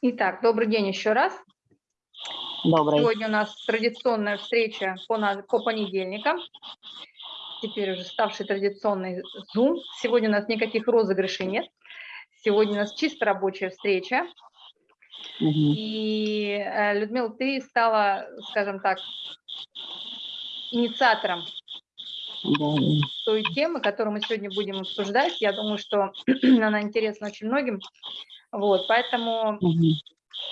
Итак, добрый день еще раз. Добрый. Сегодня у нас традиционная встреча по, по понедельникам. Теперь уже ставший традиционный Zoom. Сегодня у нас никаких розыгрышей нет. Сегодня у нас чисто рабочая встреча. Мгм. И, э, Людмила, ты стала, скажем так, инициатором Да, той темы, которую мы сегодня будем обсуждать. Я думаю, что она интересна очень многим. Вот, поэтому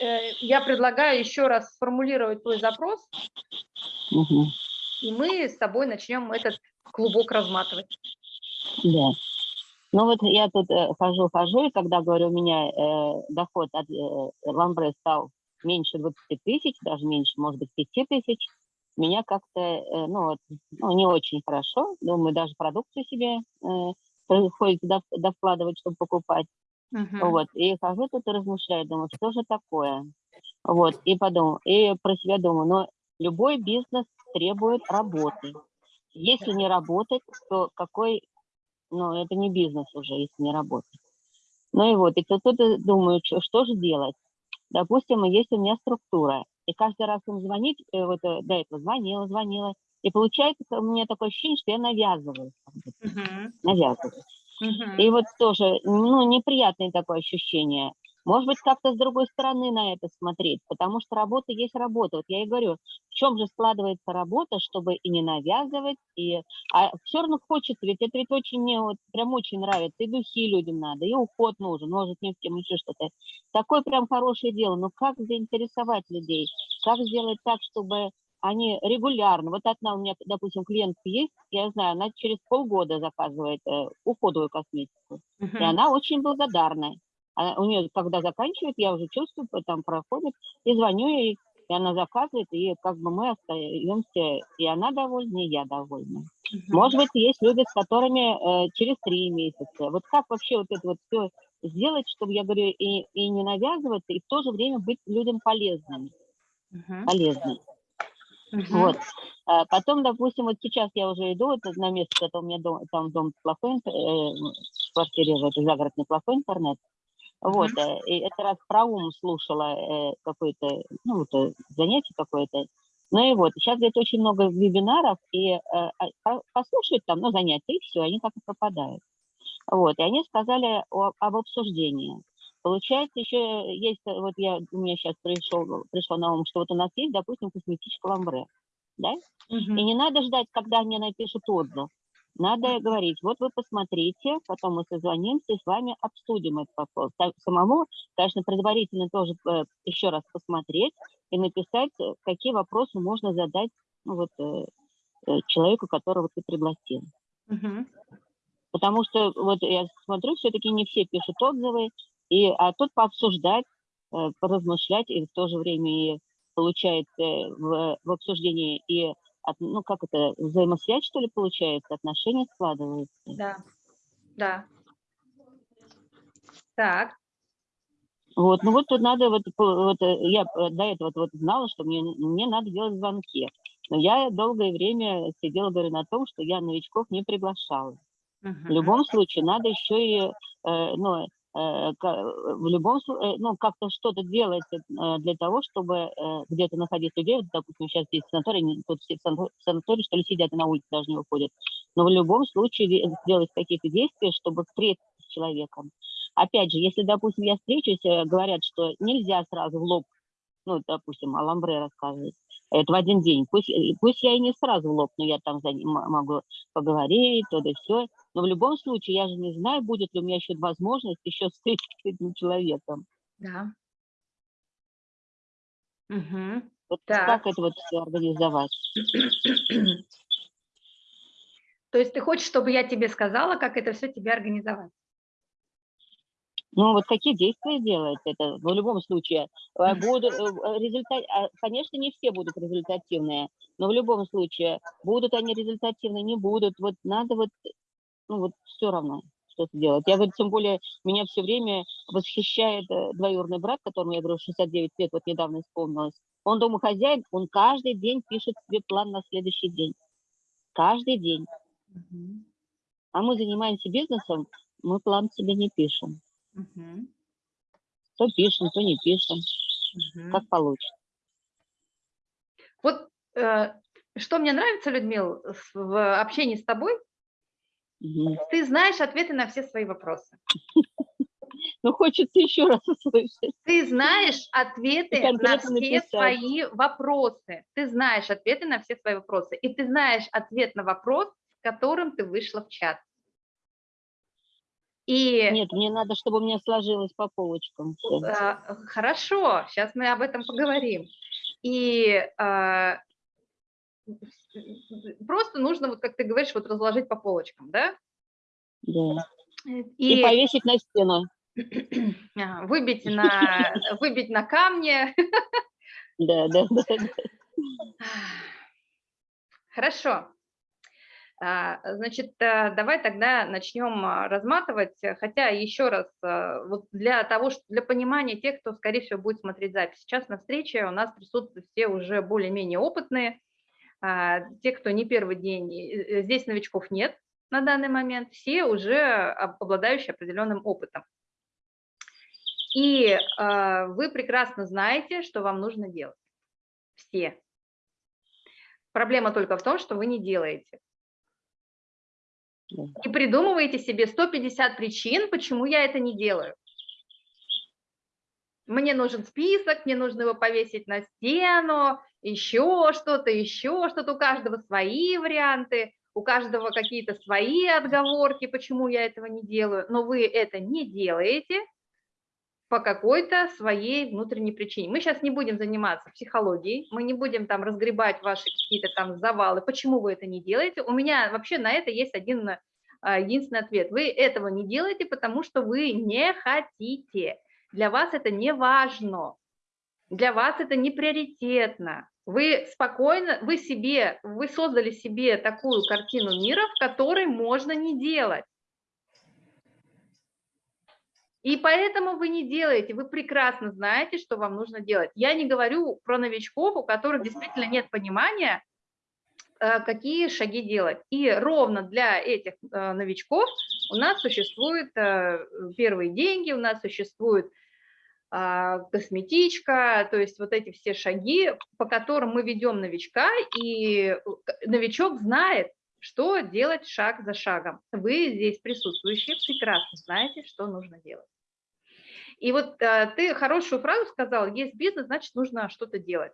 э, я предлагаю еще раз сформулировать твой запрос, Мгм. и мы с тобой начнем этот клубок разматывать. Да. Ну вот я тут э, хожу, хожу, и когда, говорю, у меня э, доход от э, ламбре стал меньше 20 тысяч, даже меньше, может быть, 5 тысяч, меня как-то, э, ну, вот, ну, не очень хорошо. Думаю, даже продукцию себе э, приходится дов- довкладывать, чтобы покупать. Мгм. Вот, и хожу тут и размышляю, думаю, что же такое? Вот, и подумал, и про себя думаю, но любой бизнес требует работы. Если не работать, то какой, ну, это не бизнес уже, если не работать. Ну и вот, и тут, тут думаю, что, что же делать? Допустим, есть у меня структура, и каждый раз им звонить, э, вот э, до этого звонила, звонила, и получается у меня такое ощущение, что я навязываю, Мгм. навязываю. И вот тоже, ну, неприятное такое ощущение. Может быть, как-то с другой стороны на это смотреть, потому что работа есть работа. Вот я и говорю, в чем же складывается работа, чтобы и не навязывать, и... А все равно хочется, ведь это ведь очень мне вот прям очень нравится. И духи людям надо, и уход нужен, может, не тем еще что-то. Такое прям хорошее дело. Но как заинтересовать людей? Как сделать так, чтобы они регулярно, вот одна у меня, допустим, клиентка есть, я знаю, она через полгода заказывает э, уходовую косметику. И Мгм. она очень благодарна. А у нее, когда заканчивает, я уже чувствую, там проходит, и звоню ей, и она заказывает, и как бы мы остаемся, и она довольна, и я довольна. Мгм. Может быть, есть люди, с которыми э, через три месяца. Вот как вообще вот это вот все сделать, чтобы, я говорю, и, и не навязываться, и в то же время быть людям полезными, Мгм. полезными. Мгм. Вот. А потом, допустим, вот сейчас я уже иду вот на место, это у меня дом, там дом плохой, э, в квартире в этой загородной плохой интернет. Вот, э, и это раз про ум слушала э, какое-то, ну, вот, э, занятие какое-то. Ну и вот, сейчас где-то очень много вебинаров, и э, а, по- послушают там, ну, занятия, и все, они так и пропадают. Вот, и они сказали о- об обсуждении. Получается, еще есть, э, вот я, у меня сейчас пришел, пришло на ум, что вот у нас есть, допустим, косметичка ламбре, да? И Мгм. не надо ждать, когда мне напишут отзыв. Надо говорить, вот вы посмотрите, потом мы созвонимся и с вами обсудим этот вопрос. Самому, конечно, предварительно тоже э, еще раз посмотреть и написать, э, какие вопросы можно задать ну, вот, э, э, человеку, которого ты пригласил. Мгм. Потому что вот я смотрю, все-таки не все пишут отзывы, и, а тут пообсуждать, э, поразмышлять, и в то же время и получается э, в, в обсуждении и от- ну как это взаимосвязь что ли получается, отношения складываются. Да. Да. Так. Вот, ну вот тут надо вот, вот я до этого вот знала, что мне мне надо делать звонки, но я долгое время сидела говорю на том, что я новичков не приглашала. В Мгм. любом случае надо еще и, э, ну, в любом случае, ну, как-то что-то делать э, для того, чтобы э, где-то находить людей. Допустим, сейчас здесь санаторий, тут все в санатории, что ли, сидят и на улице даже не выходят. Но в любом случае де- сделать какие-то действия, чтобы встретиться с человеком. Опять же, если, допустим, я встречусь, э, говорят, что нельзя сразу в лоб, ну, допустим, о ламбре рассказывать, это в один день. Пусть, э, пусть я и не сразу в лоб, но я там за ним могу поговорить, то да все. Но в любом случае, я же не знаю, будет ли у меня еще возможность еще встретиться с этим человеком. Да. Мгм. Вот Так. как это вот все организовать? То есть ты хочешь, чтобы я тебе сказала, как это все тебе организовать? Ну, вот какие действия делать это? В любом случае, э, будут, э, э, результат, а, конечно, не все будут результативные, но в любом случае, будут они результативны, не будут, вот надо вот, ну, вот все равно что-то делать. Я говорю, тем более, меня все время восхищает э, двоюродный брат, которому я говорю, 69 лет, вот недавно исполнилось. Он домохозяин, он каждый день пишет себе план на следующий день. Каждый день. Мгм. А мы занимаемся бизнесом, мы план себе не пишем. Мгм. То пишем, то не пишем, Мгм. как получится. Вот э, что мне нравится, Людмил, в общении с тобой, Мгм. ты знаешь ответы на все свои вопросы. Ну, хочется еще раз услышать. Ты знаешь ответы на все написать. свои вопросы. Ты знаешь ответы на все свои вопросы. И ты знаешь ответ на вопрос, с которым ты вышла в чат. И Нет, мне надо, чтобы у меня сложилось по полочкам. э, хорошо, сейчас мы об этом поговорим. И э, просто нужно, вот как ты говоришь, вот разложить по полочкам, да? Да. И, И, повесить на стену. а, выбить, на, выбить на камне. Да, да, да. Хорошо. А, Значит, э, давай тогда начнем а, разматывать, э, хотя еще раз, э, вот для того, что для понимания тех, кто, скорее всего, будет смотреть запись. Сейчас на встрече у нас присутствуют все уже более-менее опытные, те, кто не первый день, э, э, здесь новичков нет на данный момент, все уже об- обладающие определенным опытом. И а, вы прекрасно знаете, что вам нужно делать. Все. Проблема только в том, что вы не делаете. И придумываете себе 150 причин, почему я это не делаю. Мне нужен список, мне нужно его повесить на стену, еще что-то, еще что-то. У каждого свои варианты, у каждого какие-то свои отговорки, почему я этого не делаю. Но вы это не делаете по какой-то своей внутренней причине. Мы сейчас не будем заниматься психологией, мы не будем там разгребать ваши какие-то там завалы, почему вы это не делаете. У меня вообще на это есть один а, единственный ответ. Вы этого не делаете, потому что вы не хотите. Для вас это не важно. Для вас это не приоритетно. Вы спокойно, вы себе, вы создали себе такую картину мира, в которой можно не делать. И поэтому вы не делаете, вы прекрасно знаете, что вам нужно делать. Я не говорю про новичков, у которых действительно нет понимания, э, какие шаги делать. И ровно для этих э, новичков у нас существуют э, первые деньги, у нас существует а, косметичка, то есть вот эти все шаги, по которым мы ведем новичка, и э, новичок знает, что делать шаг за шагом. Вы здесь присутствующие прекрасно знаете, что нужно делать. И вот э, ты хорошую фразу сказал, есть бизнес, значит нужно что-то делать.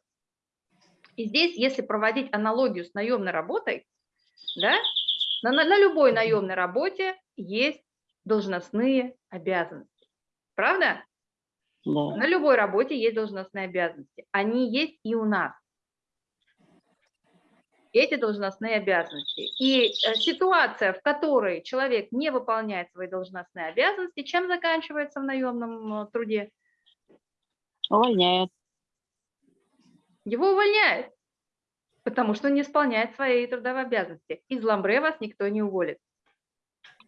И здесь, если проводить аналогию с наемной работой, да, на, на, на любой наемной работе есть должностные обязанности. Правда? Да. На любой работе есть должностные обязанности. Они есть и у нас. Эти должностные обязанности. И э, ситуация, в которой человек не выполняет свои должностные обязанности, чем заканчивается в наемном э, труде? Увольняют. Его увольняют, потому что он не исполняет свои трудовые обязанности. Из ламбре вас никто не уволит.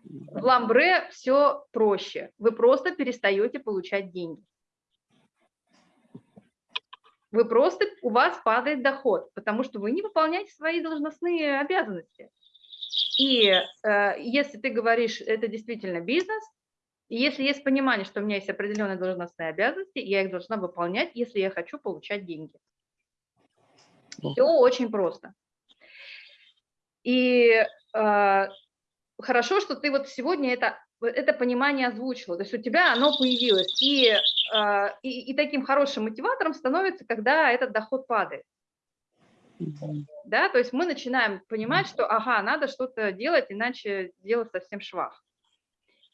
В ламбре все проще. Вы просто перестаете получать деньги. Вы просто, у вас падает доход, потому что вы не выполняете свои должностные обязанности. И э, если ты говоришь, это действительно бизнес, и если есть понимание, что у меня есть определенные должностные обязанности, я их должна выполнять, если я хочу получать деньги. Все очень просто. И э, хорошо, что ты вот сегодня это, это понимание озвучила, то есть у тебя оно появилось. И, э, и, и таким хорошим мотиватором становится, когда этот доход падает. Да? То есть мы начинаем понимать, что ага, надо что-то делать, иначе дело совсем швах.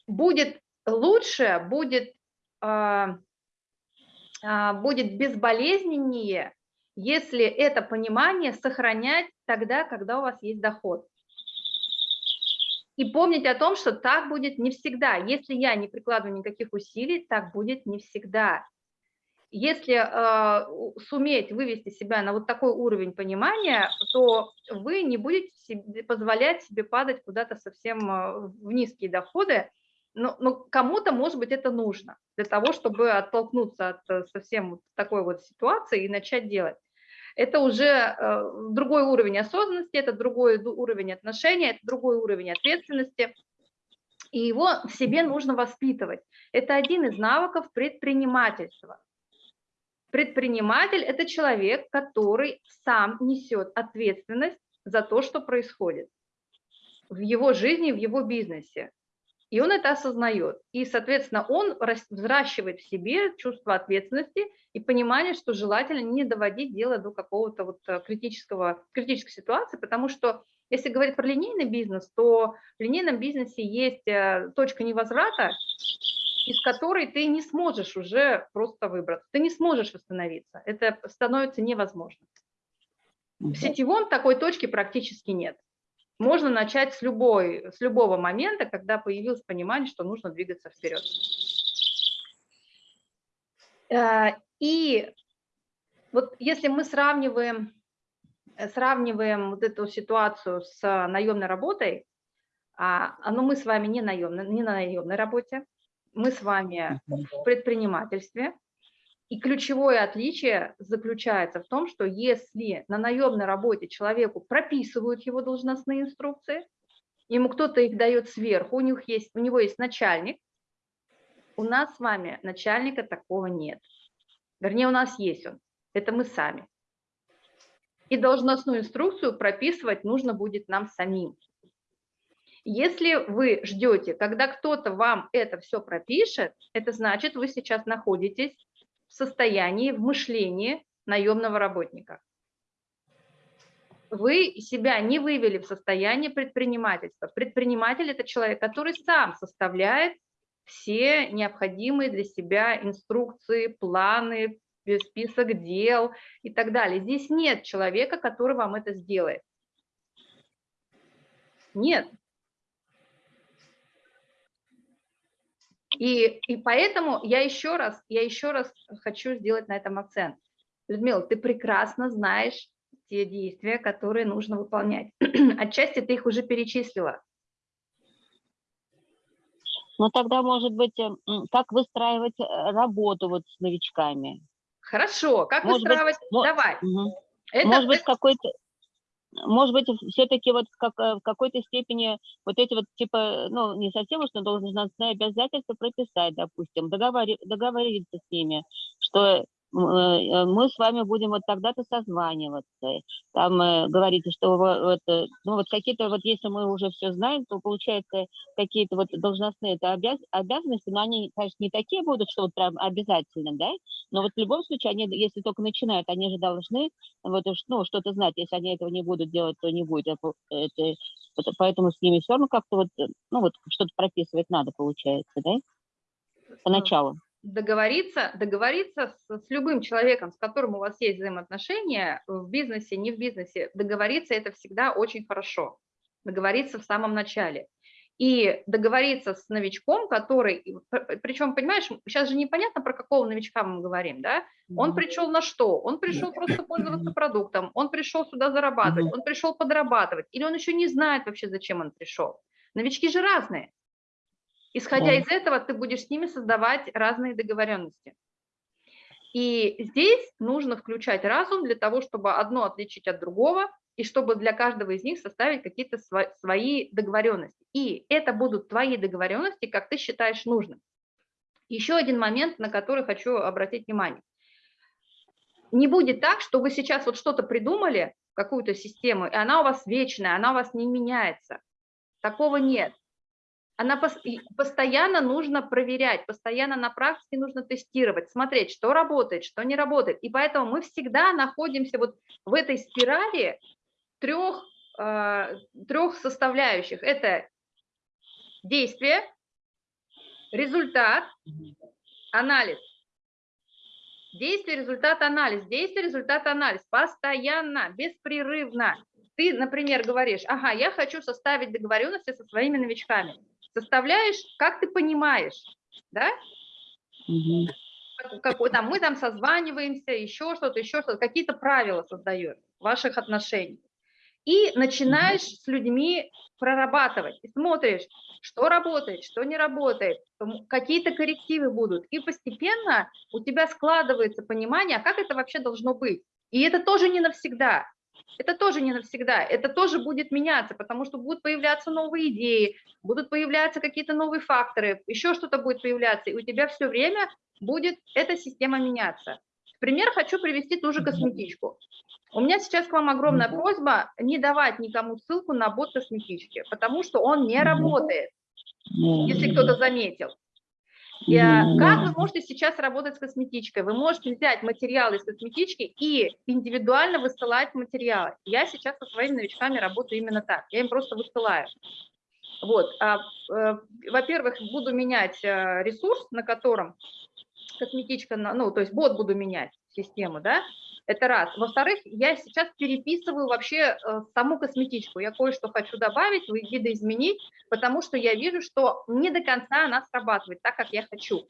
Будет лучше, будет, а, а, будет безболезненнее, если это понимание сохранять тогда, когда у вас есть доход. И помнить о том, что так будет не всегда. Если я не прикладываю никаких усилий, так будет не всегда. Если э, суметь вывести себя на вот такой уровень понимания, то вы не будете себе- позволять себе падать куда-то совсем э, в низкие доходы, но, но кому-то, может быть, это нужно для того, чтобы оттолкнуться от э, совсем вот такой вот ситуации и начать делать. Это уже э, другой уровень осознанности, это другой уровень отношений, это другой уровень ответственности. И его в себе нужно воспитывать. Это один из навыков предпринимательства. Предприниматель – это человек, который сам несет ответственность за то, что происходит в его жизни, в его бизнесе. И он это осознает. И, соответственно, он взращивает в себе чувство ответственности и понимание, что желательно не доводить дело до какого-то вот э, критического, критической ситуации, потому что если говорить про линейный бизнес, то в линейном бизнесе есть э, точка невозврата, из которой ты не сможешь уже просто выбраться, ты не сможешь восстановиться. Это становится невозможно. В сетевом такой точки практически нет можно начать с, любой, с любого момента, когда появилось понимание, что нужно двигаться вперед. Э, и вот если мы сравниваем, э, сравниваем вот эту ситуацию с наемной работой, а, а, но мы с вами не, наемный, не на наемной работе, мы с вами в предпринимательстве, и ключевое отличие заключается в том, что если на наемной работе человеку прописывают его должностные инструкции, ему кто-то их дает сверху, у, них есть, у него есть начальник, у нас с вами начальника такого нет. Вернее, у нас есть он, это мы сами. И должностную инструкцию прописывать нужно будет нам самим. Если вы ждете, когда кто-то вам это все пропишет, это значит, вы сейчас находитесь состоянии, в мышлении наемного работника. Вы себя не вывели в состояние предпринимательства. Предприниматель – это человек, который сам составляет все необходимые для себя инструкции, планы, список дел и так далее. Здесь нет человека, который вам это сделает. Нет, И, и поэтому я еще раз, я еще раз хочу сделать на этом акцент. Людмила, ты прекрасно знаешь те действия, которые нужно выполнять. Отчасти ты их уже перечислила. Ну тогда, может быть, э, как выстраивать э, работу вот с новичками? Хорошо, как может выстраивать? Быть, Давай. Угу. Это, может быть, какой-то может быть, все-таки вот как, в какой-то степени вот эти вот, типа, ну, не совсем уж, но должностные обязательства прописать, допустим, договори, договориться с ними, что мы с вами будем вот тогда-то созваниваться. Там э, говорите, что вот, ну вот какие-то вот, если мы уже все знаем, то получается какие-то вот должностные это обяз, обязанности, но они, конечно, не такие будут, что вот прям обязательно, да, но вот в любом случае они, если только начинают, они же должны вот, ну, что-то знать. Если они этого не будут делать, то не будет. Это, это, поэтому с ними все равно как-то вот, ну вот что-то прописывать надо, получается, да, поначалу договориться, договориться с, с любым человеком, с которым у вас есть взаимоотношения, в бизнесе, не в бизнесе, договориться это всегда очень хорошо. Договориться в самом начале. И договориться с новичком, который, причем, понимаешь, сейчас же непонятно, про какого новичка мы говорим, да? Он пришел на что? Он пришел просто пользоваться продуктом, он пришел сюда зарабатывать, он пришел подрабатывать, или он еще не знает вообще, зачем он пришел. Новички же разные. Исходя да. из этого, ты будешь с ними создавать разные договоренности. И здесь нужно включать разум для того, чтобы одно отличить от другого, и чтобы для каждого из них составить какие-то свои договоренности. И это будут твои договоренности, как ты считаешь нужным. Еще один момент, на который хочу обратить внимание. Не будет так, что вы сейчас вот что-то придумали, какую-то систему, и она у вас вечная, она у вас не меняется. Такого нет она постоянно нужно проверять, постоянно на практике нужно тестировать, смотреть, что работает, что не работает. И поэтому мы всегда находимся вот в этой спирали трех, э, трех составляющих. Это действие, результат, анализ. Действие, результат, анализ. Действие, результат, анализ. Постоянно, беспрерывно. Ты, например, говоришь, ага, я хочу составить договоренности со своими новичками составляешь, как ты понимаешь, да? Угу. Как, там, мы там созваниваемся, еще что-то, еще что-то, какие-то правила создаешь ваших отношений. И начинаешь угу. с людьми прорабатывать, и смотришь, что работает, что не работает, какие-то коррективы будут. И постепенно у тебя складывается понимание, а как это вообще должно быть. И это тоже не навсегда. Это тоже не навсегда, это тоже будет меняться, потому что будут появляться новые идеи, будут появляться какие-то новые факторы, еще что-то будет появляться, и у тебя все время будет эта система меняться. Пример хочу привести ту же косметичку. У меня сейчас к вам огромная просьба не давать никому ссылку на бот косметички, потому что он не работает, если кто-то заметил. Как вы можете сейчас работать с косметичкой? Вы можете взять материалы из косметички и индивидуально высылать материалы. Я сейчас со своими новичками работаю именно так. Я им просто высылаю. Вот. А, э, Во-первых, буду менять э, ресурс, на котором косметичка, ну, то есть бот буду менять систему, да, это раз. Во-вторых, я сейчас переписываю вообще э, саму косметичку. Я кое-что хочу добавить, видоизменить, потому что я вижу, что не до конца она срабатывает так, как я хочу.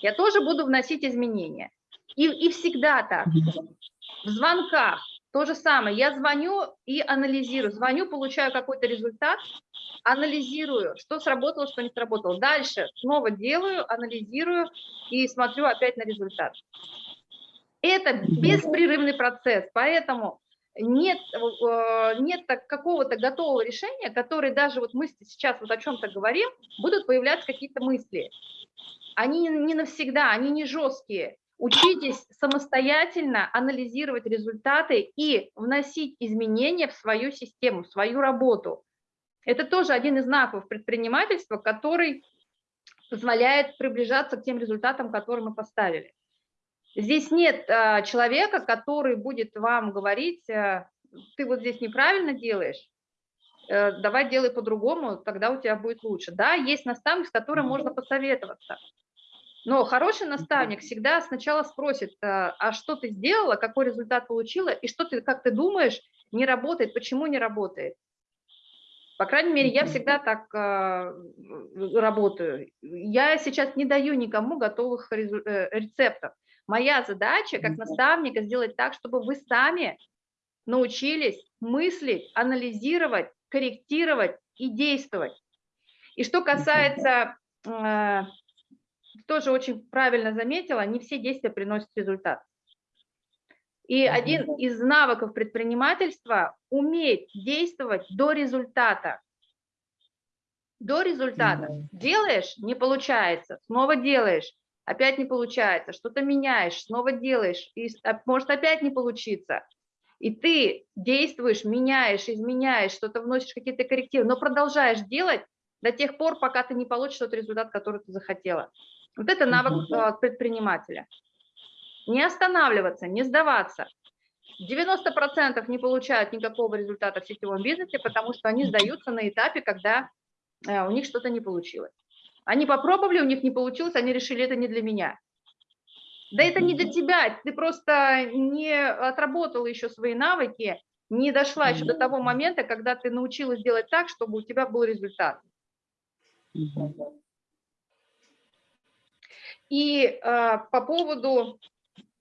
Я тоже буду вносить изменения. И, и всегда так. В звонках то же самое. Я звоню и анализирую. Звоню, получаю какой-то результат, анализирую, что сработало, что не сработало. Дальше снова делаю, анализирую и смотрю опять на результат. Это беспрерывный процесс, поэтому нет, э, нет какого-то готового решения, которое даже вот мы сейчас вот о чем-то говорим, будут появляться какие-то мысли. Они не навсегда, они не жесткие. Учитесь самостоятельно анализировать результаты и вносить изменения в свою систему, в свою работу. Это тоже один из знаков предпринимательства, который позволяет приближаться к тем результатам, которые мы поставили. Здесь нет а, человека, который будет вам говорить, а, ты вот здесь неправильно делаешь, а, давай делай по-другому, тогда у тебя будет лучше. Да, есть наставник, с которым можно посоветоваться. Но хороший наставник всегда сначала спросит, а, а что ты сделала, какой результат получила, и что ты, как ты думаешь, не работает, почему не работает. По крайней мере, я всегда так э, работаю. Я сейчас не даю никому готовых рецептов. Моя задача как наставника сделать так, чтобы вы сами научились мыслить, анализировать, корректировать и действовать. И что касается, э, тоже очень правильно заметила, не все действия приносят результат. И один из навыков предпринимательства – уметь действовать до результата. До результата. Делаешь – не получается, снова делаешь, опять не получается, что-то меняешь, снова делаешь, и может опять не получиться. И ты действуешь, меняешь, изменяешь, что-то вносишь какие-то коррективы, но продолжаешь делать до тех пор, пока ты не получишь тот результат, который ты захотела. Вот это навык а, предпринимателя. Не останавливаться, не сдаваться. 90% не получают никакого результата в сетевом бизнесе, потому что они сдаются на этапе, когда э, у них что-то не получилось. Они попробовали, у них не получилось, они решили, это не для меня. Да это не для тебя, ты просто не отработала еще свои навыки, не дошла еще до того момента, когда ты научилась делать так, чтобы у тебя был результат. И э, по поводу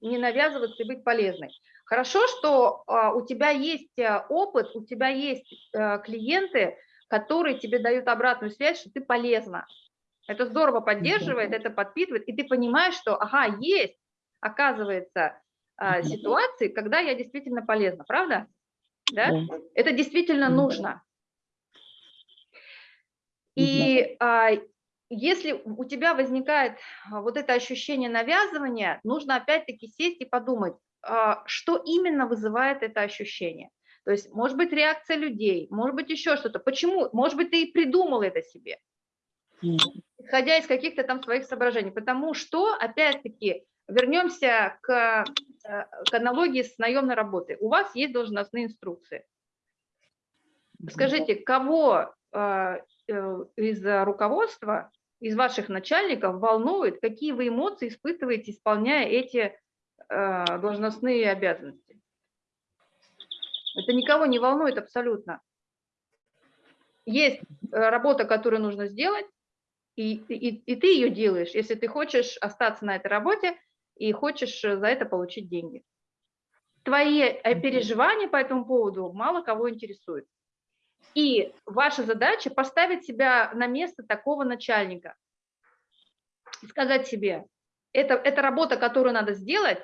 не навязываться и быть полезной. Хорошо, что э, у тебя есть э, опыт, у тебя есть э, клиенты, которые тебе дают обратную связь, что ты полезна. Это здорово поддерживает, это подпитывает, и ты понимаешь, что, ага, есть, оказывается, ситуации, когда я действительно полезна, правда? Да? Это действительно нужно. И а, если у тебя возникает вот это ощущение навязывания, нужно опять-таки сесть и подумать, что именно вызывает это ощущение. То есть, может быть, реакция людей, может быть, еще что-то. Почему? Может быть, ты и придумал это себе исходя из каких-то там своих соображений. Потому что, опять-таки, вернемся к, э, к аналогии с наемной работой. У вас есть должностные инструкции. Скажите, кого э, э, из руководства, из ваших начальников волнует, какие вы эмоции испытываете, исполняя эти должностные обязанности? Это никого не волнует абсолютно. Есть работа, которую нужно сделать, и, и, и ты ее делаешь, если ты хочешь остаться на этой работе и хочешь э, за это получить деньги. Твои э, переживания по этому поводу мало кого интересуют. И ваша задача поставить себя на место такого начальника. Сказать себе, это, это работа, которую надо сделать,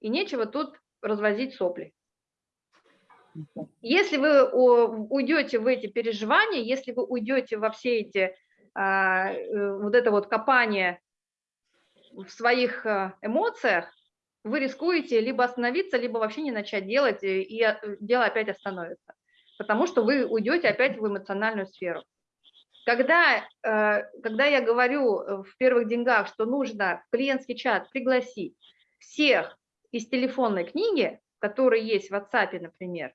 и нечего тут развозить сопли. Если вы уйдете в эти переживания, если вы уйдете во все эти, вот это вот копание в своих э, эмоциях, вы рискуете либо остановиться, либо вообще не начать делать, и э, дело опять остановится. Потому что вы уйдете опять в эмоциональную сферу. Когда, когда я говорю в первых деньгах, что нужно в клиентский чат пригласить всех из телефонной книги, которые есть в WhatsApp, например,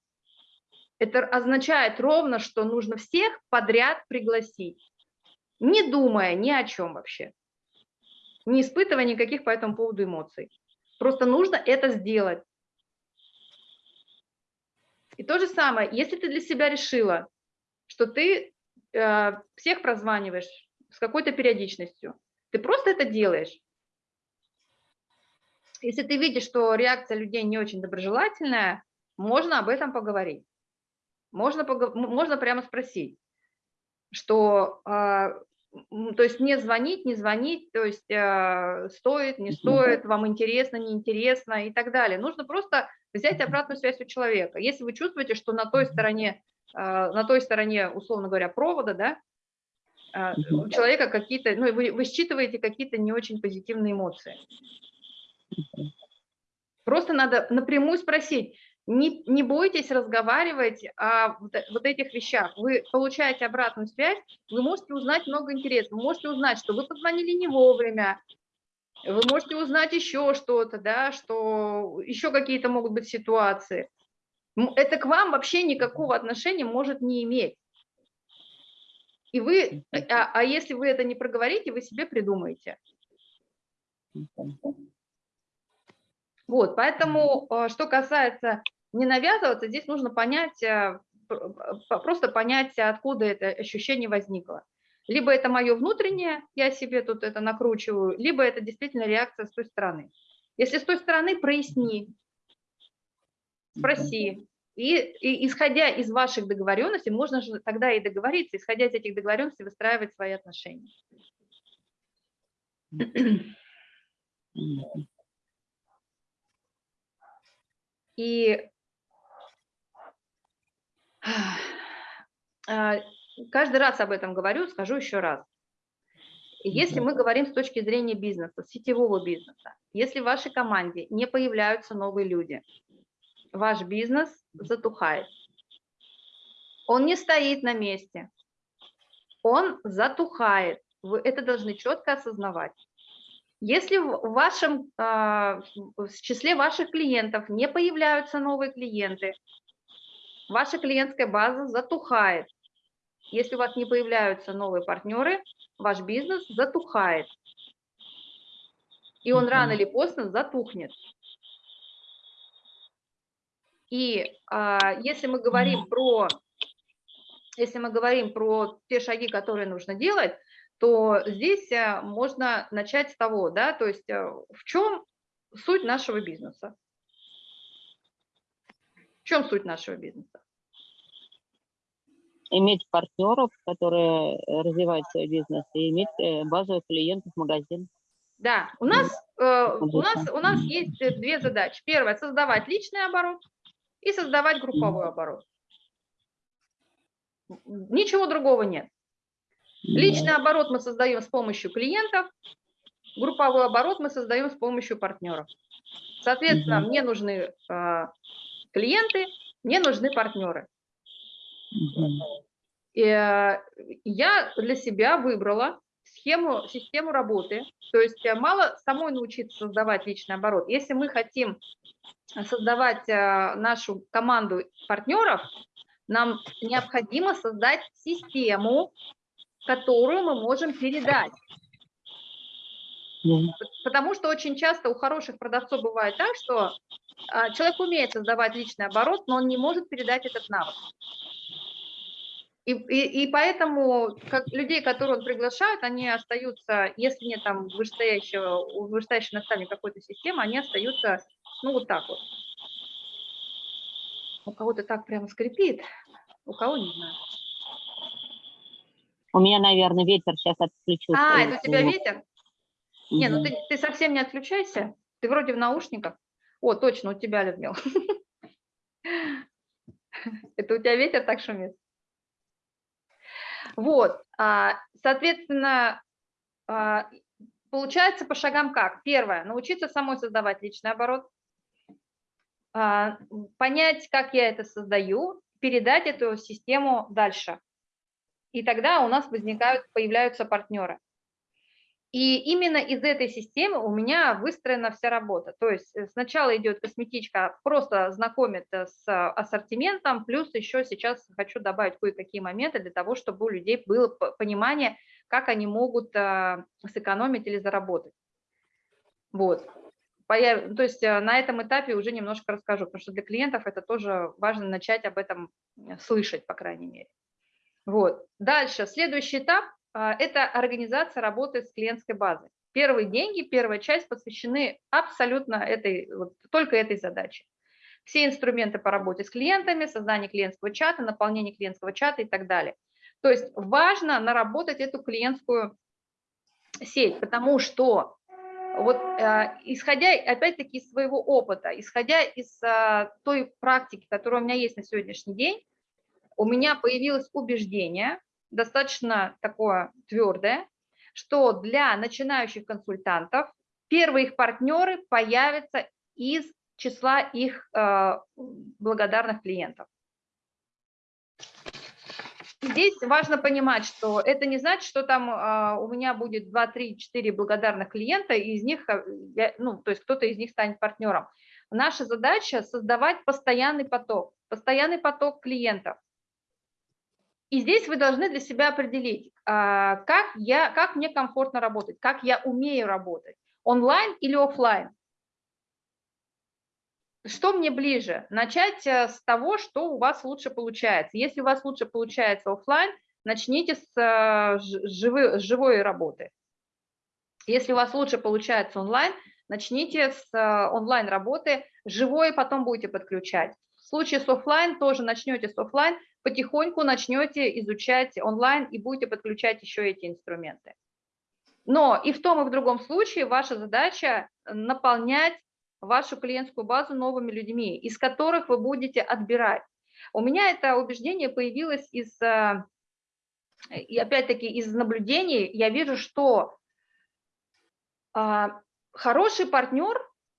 это означает ровно, что нужно всех подряд пригласить, не думая ни о чем вообще, не испытывая никаких по этому поводу эмоций. Просто нужно это сделать. И то же самое, если ты для себя решила, что ты э, всех прозваниваешь с какой-то периодичностью, ты просто это делаешь. Если ты видишь, что реакция людей не очень доброжелательная, можно об этом поговорить. Можно, можно прямо спросить, что, а, то есть не звонить, не звонить, то есть а, стоит, не стоит, вам интересно, неинтересно и так далее. Нужно просто взять обратную связь у человека. Если вы чувствуете, что на той стороне, а, на той стороне, условно говоря, провода, да, у человека какие-то, ну, вы, вы считываете какие-то не очень позитивные эмоции. Просто надо напрямую спросить, не, не бойтесь разговаривать о вот этих вещах. Вы получаете обратную связь, вы можете узнать много интересного. Вы можете узнать, что вы позвонили не вовремя, вы можете узнать еще что-то, да, что еще какие-то могут быть ситуации. Это к вам вообще никакого отношения может не иметь. И вы, а, а если вы это не проговорите, вы себе придумаете. Вот, поэтому, э, что касается не навязываться, здесь нужно понять, э, просто понять, откуда это ощущение возникло. Либо это мое внутреннее, я себе тут это накручиваю, либо это действительно реакция с той стороны. Если с той стороны, проясни, спроси. И, и исходя из ваших договоренностей, можно же тогда и договориться, исходя из этих договоренностей, выстраивать свои отношения. И каждый раз об этом говорю, скажу еще раз. Если мы говорим с точки зрения бизнеса, сетевого бизнеса, если в вашей команде не появляются новые люди, ваш бизнес затухает. Он не стоит на месте, он затухает. Вы это должны четко осознавать. Если в вашем, а, в числе ваших клиентов не появляются новые клиенты, ваша клиентская база затухает. Если у вас не появляются новые партнеры, ваш бизнес затухает. И он рано или поздно затухнет. И а, если мы говорим про, если мы говорим про те шаги, которые нужно делать, то здесь э, можно начать с того, да, то есть э, в чем суть нашего бизнеса? В чем суть нашего бизнеса? Иметь партнеров, которые э, развивают свой бизнес, и иметь базовых клиентов магазин. Да, у нас, э, у, нас, у нас есть две задачи. Первая – создавать личный оборот и создавать групповой оборот. Ничего другого нет. Личный оборот мы создаем с помощью клиентов, групповой оборот мы создаем с помощью партнеров. Соответственно, мне нужны э, клиенты, мне нужны партнеры. И, э, я для себя выбрала схему, систему работы. То есть э, мало самой научиться создавать личный оборот. Если мы хотим создавать э, нашу команду партнеров, нам необходимо создать систему, которую мы можем передать. Потому что очень часто у хороших продавцов бывает так, что а, человек умеет создавать личный оборот, но он не может передать этот навык. И, и, и поэтому как людей, которые он приглашает, они остаются, если нет там вышестоящего, вышестоящего наставника какой-то системы, они остаются, ну, вот так вот. У кого-то так прямо скрипит, у кого не знаю. У меня, наверное, ветер сейчас отключу. А, это у тебя ветер? Не, ну ты, ты совсем не отключайся. Ты вроде в наушниках. О, точно, у тебя, Людмила. Это у тебя ветер так шумит? Вот, а, соответственно, а, получается по шагам как? Первое, научиться самой создавать личный оборот, а, понять, как я это создаю, передать эту систему дальше. И тогда у нас возникают, появляются партнеры. И именно из этой системы у меня выстроена вся работа. То есть э, сначала идет косметичка, просто знакомит с ассортиментом, плюс еще сейчас хочу добавить кое-какие моменты для того, чтобы у людей было понимание, как они могут сэкономить или заработать. Вот. То есть э, на этом этапе уже немножко расскажу, потому что для клиентов это тоже важно начать об этом слышать, по крайней мере. Вот. Дальше, следующий этап а, это организация работы с клиентской базой. Первые деньги, первая часть посвящены абсолютно этой, вот, только этой задаче. Все инструменты по работе с клиентами, создание клиентского чата, наполнение клиентского чата и так далее. То есть важно наработать эту клиентскую сеть, потому что вот э, исходя опять-таки из своего опыта, исходя из э, той практики, которая у меня есть на сегодняшний день, у меня появилось убеждение, достаточно такое твердое, что для начинающих консультантов первые их партнеры появятся из числа их э, благодарных клиентов. Здесь важно понимать, что это не значит, что там э, у меня будет 2, 3, 4 благодарных клиента, и из них, э, ну, то есть кто-то из них станет партнером. Наша задача создавать постоянный поток, постоянный поток клиентов. И здесь вы должны для себя определить, а, как, я, как мне комфортно работать, как я умею работать, онлайн или офлайн. Что мне ближе? Начать э, с того, что у вас лучше получается. Если у вас лучше получается офлайн, начните с, э, живой, с живой работы. Если у вас лучше получается онлайн, начните с э, онлайн работы, живой потом будете подключать. В случае с офлайн тоже начнете с офлайн, потихоньку начнете изучать онлайн и будете подключать еще эти инструменты. Но и в том, и в другом случае ваша задача наполнять вашу клиентскую базу новыми людьми, из которых вы будете отбирать. У меня это убеждение появилось из, э, и опять-таки из наблюдений, я вижу, что а, хороший партнер,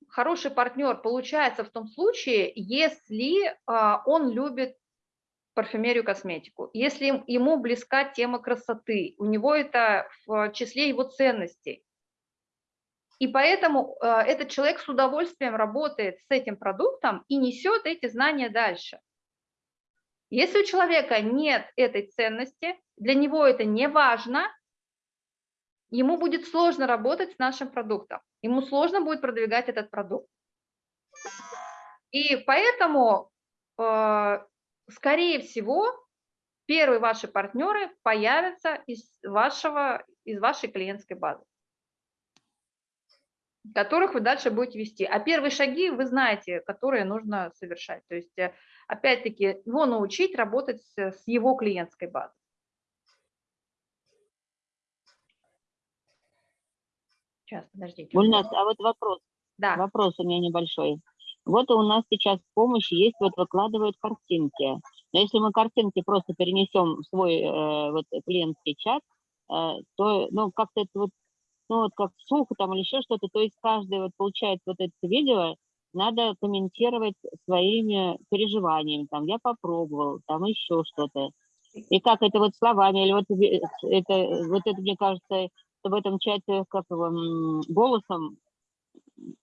хороший партнер получается в том случае, если а, он любит парфюмерию, косметику. Если ему близка тема красоты, у него это в числе его ценностей. И поэтому э, этот человек с удовольствием работает с этим продуктом и несет эти знания дальше. Если у человека нет этой ценности, для него это не важно, ему будет сложно работать с нашим продуктом, ему сложно будет продвигать этот продукт. И поэтому э, скорее всего, первые ваши партнеры появятся из, вашего, из вашей клиентской базы, которых вы дальше будете вести. А первые шаги вы знаете, которые нужно совершать. То есть, э, опять-таки, его научить работать с, с его клиентской базой. Сейчас, подождите. Гульнас, а вот вопрос. Да. Вопрос у меня небольшой. Вот у нас сейчас в помощи есть, вот выкладывают картинки. Но если мы картинки просто перенесем в свой э, вот, клиентский чат, э, то ну, как-то это вот, ну, вот как слух там или еще что-то, то есть каждый вот получает вот это видео, надо комментировать своими переживаниями, там, я попробовал, там еще что-то. И как это вот словами, или вот это, вот это, мне кажется, в этом чате как его, голосом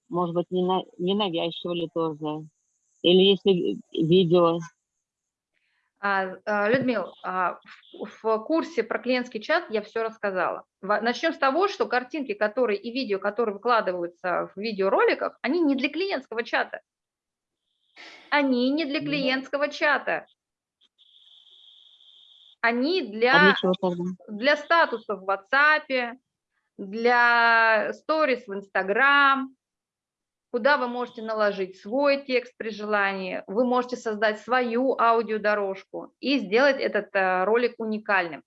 может быть, не, на, не навязчиво тоже. Или если видео. А, а, Людмил, а, в курсе про клиентский чат я все рассказала. Начнем с того, что картинки, которые и видео, которые выкладываются в видеороликах, они не для клиентского чата. Они не для клиентского чата. Они для, для статусов в WhatsApp, для сторис в Instagram, куда вы можете наложить свой текст при желании, вы можете создать свою аудиодорожку и сделать этот э, ролик уникальным.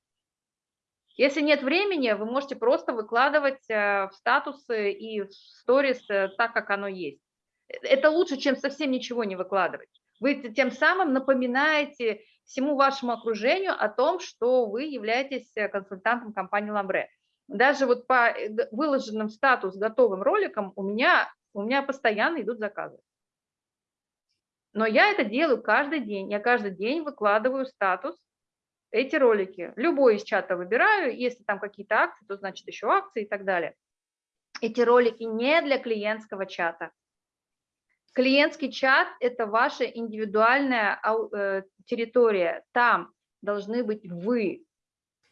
Если нет времени, вы можете просто выкладывать э, в статусы и в сторис э, так, как оно есть. Это лучше, чем совсем ничего не выкладывать. Вы тем самым напоминаете всему вашему окружению о том, что вы являетесь консультантом компании Ламбре. Даже вот по выложенным статус готовым роликам у меня, у меня постоянно идут заказы. Но я это делаю каждый день. Я каждый день выкладываю статус эти ролики. Любой из чата выбираю. Если там какие-то акции, то значит еще акции и так далее. Эти ролики не для клиентского чата. Клиентский чат – это ваша индивидуальная э, территория. Там должны быть вы,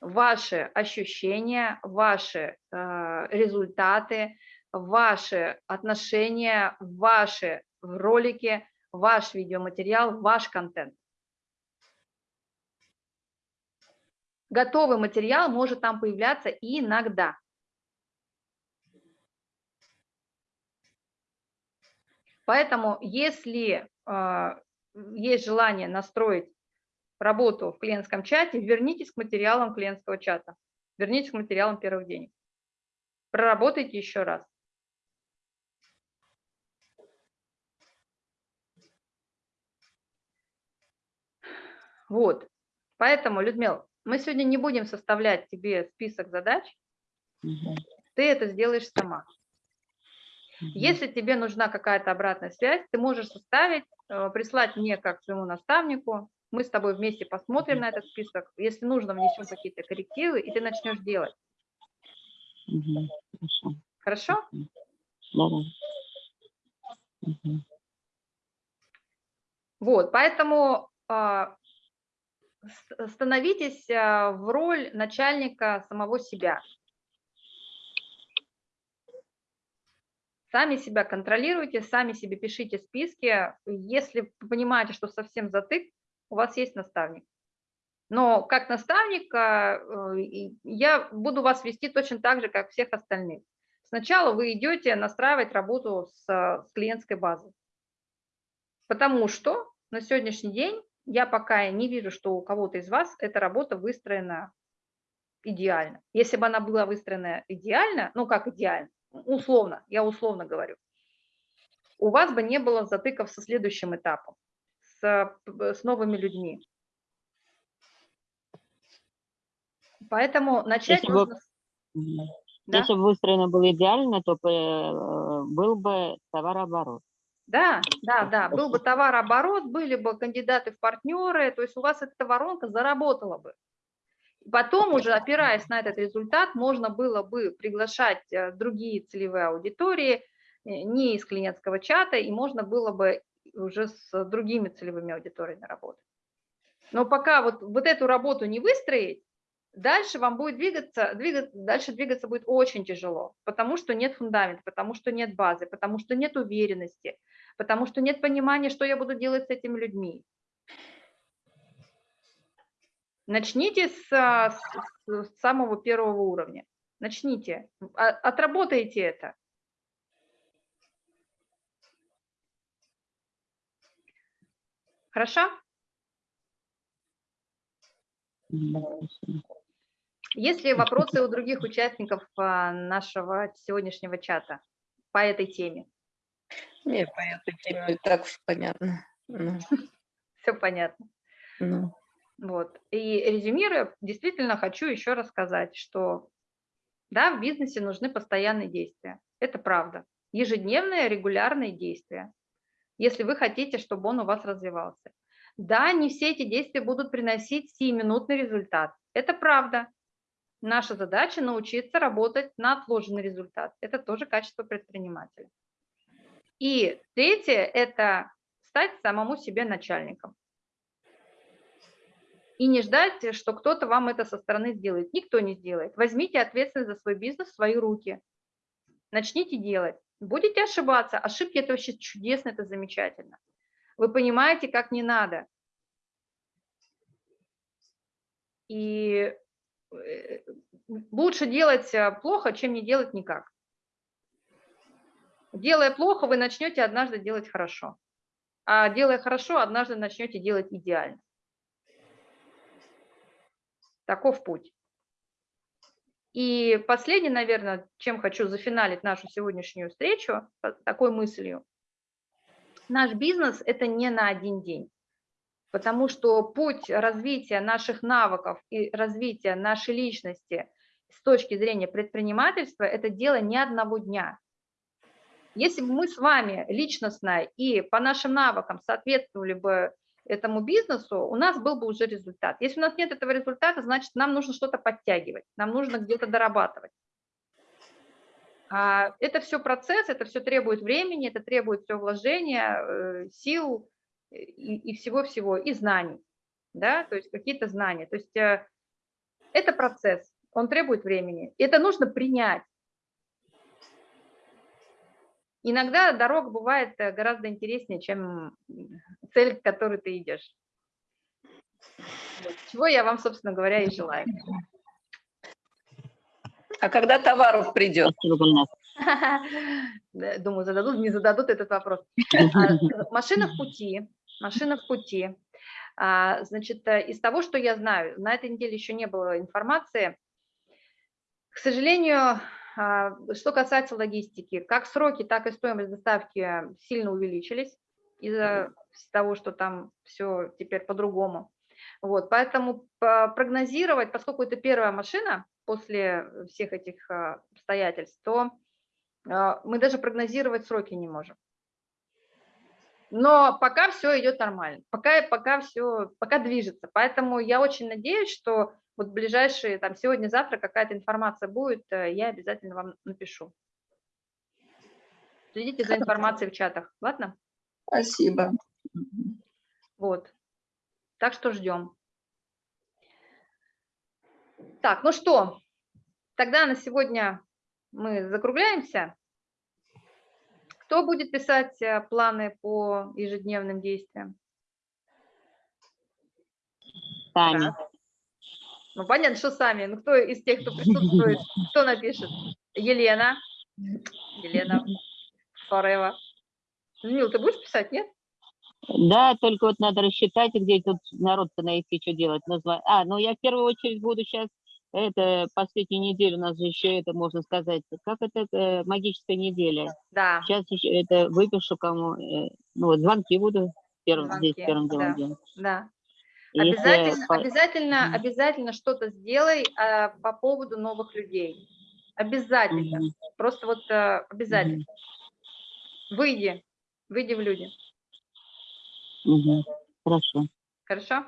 ваши ощущения, ваши э, результаты, ваши отношения, ваши ролики, ваш видеоматериал, ваш контент. Готовый материал может там появляться иногда. Поэтому если э, есть желание настроить работу в клиентском чате, вернитесь к материалам клиентского чата, вернитесь к материалам первых денег. Проработайте еще раз. Вот, поэтому, Людмила, мы сегодня не будем составлять тебе список задач, угу. ты это сделаешь сама. Если тебе нужна какая-то обратная связь, ты можешь составить, э, прислать мне как своему наставнику, мы с тобой вместе посмотрим на этот список, если нужно, внесем какие-то коррективы, и ты начнешь делать. Угу, хорошо. Хорошо? Угу. Вот, поэтому а, становитесь а, в роль начальника самого себя. Сами себя контролируйте, сами себе пишите списки. Если понимаете, что совсем затык, у вас есть наставник. Но как наставник а, э, я буду вас вести точно так же, как всех остальных. Сначала вы идете настраивать работу с, с клиентской базой. Потому что на сегодняшний день я пока не вижу, что у кого-то из вас эта работа выстроена идеально. Если бы она была выстроена идеально, ну как идеально, условно, я условно говорю, у вас бы не было затыков со следующим этапом, с, с новыми людьми. Поэтому начать если нужно... Бы, да? Если бы выстроено было идеально, то э, был бы товарооборот. Да, да, да, был бы товарооборот, были бы кандидаты в партнеры, то есть у вас эта воронка заработала бы. Потом уже, опираясь на этот результат, можно было бы приглашать э, другие целевые аудитории, э, не из клиентского чата, и можно было бы уже с другими целевыми аудиториями работать. Но пока вот, вот эту работу не выстроить, дальше вам будет двигаться, двигаться, дальше двигаться будет очень тяжело, потому что нет фундамента, потому что нет базы, потому что нет уверенности, потому что нет понимания, что я буду делать с этими людьми. Начните с, а, с, с самого первого уровня. Начните, а, отработайте это. Хорошо? Есть ли вопросы у других участников а, нашего сегодняшнего чата по этой теме? Нет, по этой теме так уж понятно. Ну. Все понятно. Ну. Вот. И резюмируя, действительно хочу еще рассказать, что да, в бизнесе нужны постоянные действия. Это правда. Ежедневные, регулярные действия, если вы хотите, чтобы он у вас развивался. Да, не все эти действия будут приносить сиюминутный результат. Это правда. Наша задача научиться работать на отложенный результат. Это тоже качество предпринимателя. И третье – это стать самому себе начальником. И не ждать, что кто-то вам это со стороны сделает. Никто не сделает. Возьмите ответственность за свой бизнес в свои руки. Начните делать. Будете ошибаться. Ошибки – это вообще чудесно, это замечательно. Вы понимаете, как не надо. И лучше делать э, плохо, чем не делать никак. Делая плохо, вы начнете однажды делать хорошо. А делая хорошо, однажды начнете делать идеально. Таков путь. И последнее, наверное, чем хочу зафиналить нашу сегодняшнюю встречу, такой мыслью. наш бизнес – это не на один день. Потому что путь развития наших навыков и развития нашей личности с точки зрения предпринимательства – это дело не одного дня. Если бы мы с вами личностно и по нашим навыкам соответствовали бы этому бизнесу, у нас был бы уже результат. Если у нас нет этого результата, значит, нам нужно что-то подтягивать, нам нужно где-то дорабатывать. А, это все процесс, это все требует времени, это требует все вложения, э, сил и всего-всего, и знаний, да, то есть какие-то знания. То есть э, это процесс, он требует времени. Это нужно принять. Иногда дорога бывает э, гораздо интереснее, чем цель, к которой ты идешь. Чего я вам, собственно говоря, и желаю. А когда товаров придет? Думаю, зададут, не зададут этот вопрос. А, машина в пути, машина в пути. А, значит, э, из того, что я знаю, на этой неделе еще не было информации. К сожалению, а, что касается логистики, как сроки, так и стоимость доставки сильно увеличились из-за того, что там все теперь по-другому. Вот, поэтому прогнозировать, поскольку это первая машина после всех этих а, обстоятельств, то мы даже прогнозировать сроки не можем. Но пока все идет нормально, пока, пока все, пока движется. Поэтому я очень надеюсь, что вот ближайшие, там, сегодня-завтра какая-то информация будет, э, я обязательно вам напишу. Следите за информацией в чатах, ладно? Спасибо. Вот. Так что ждем. Так, ну что, тогда на сегодня мы закругляемся. Кто будет писать э, планы по ежедневным действиям? Сами. Ну, понятно, что сами. Ну, кто из тех, кто присутствует, кто напишет? Елена. Елена Форева. Мил, ты будешь писать, нет? Да, только вот надо рассчитать, где тут народ-то найти, что делать. А, ну я в первую очередь буду сейчас, это последнюю неделю у нас же еще это, можно сказать, как это, это магическая неделя. Да. Сейчас еще это выпишу кому, э, ну вот звонки буду первым, Звонки, здесь первым делом да. делать. Да. Если Обязательно, по- обязательно, что-то сделай а, по поводу новых людей. Обязательно. Мгм. Просто вот а, обязательно. Мгм. Выйди, выйди в люди. Мгм. Хорошо. Хорошо?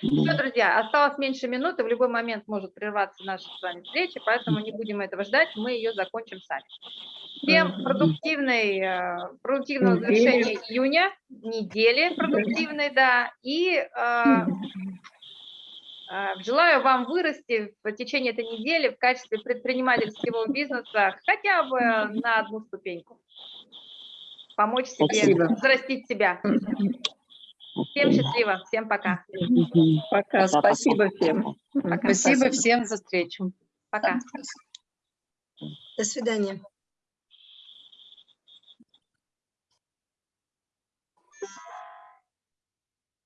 Все, друзья, осталось меньше минуты, в любой момент может прерваться наша с вами встреча, поэтому не будем этого ждать, мы ее закончим сами. Всем продуктивной, э, продуктивного завершения июня, недели продуктивной, да, и э, э, желаю вам вырасти в течение этой недели в качестве предпринимательского бизнеса хотя бы на одну ступеньку. Помочь себе, Спасибо. взрастить себя. Всем счастливо, всем пока. Пока. Спасибо всем. Пока. Спасибо всем за встречу. Пока. До свидания.